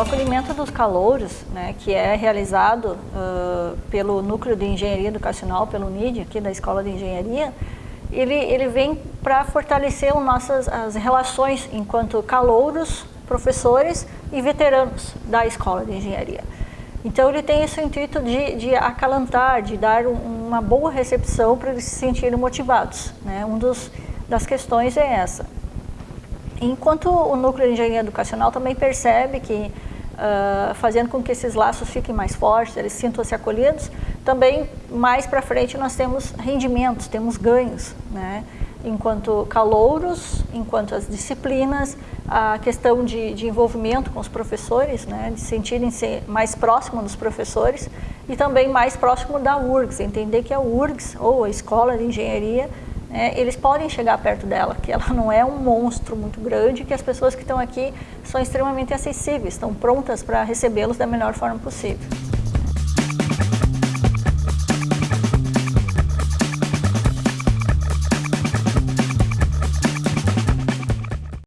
acolhimento dos calouros, né, que é realizado uh, pelo Núcleo de Engenharia Educacional, pelo NID, aqui da Escola de Engenharia, ele, ele vem para fortalecer nossas as relações enquanto calouros, professores e veteranos da Escola de Engenharia. Então ele tem esse intuito de, de acalantar, de dar um, uma boa recepção para eles se sentirem motivados. Né? Um dos das questões é essa. Enquanto o núcleo de engenharia educacional também percebe que, uh, fazendo com que esses laços fiquem mais fortes, eles sintam-se acolhidos, também mais para frente nós temos rendimentos, temos ganhos, né? enquanto calouros, enquanto as disciplinas, a questão de, de envolvimento com os professores, né? de sentirem-se mais próximo dos professores e também mais próximo da URGS, entender que a URGS, ou a Escola de Engenharia, é, eles podem chegar perto dela, que ela não é um monstro muito grande, que as pessoas que estão aqui são extremamente acessíveis, estão prontas para recebê-los da melhor forma possível.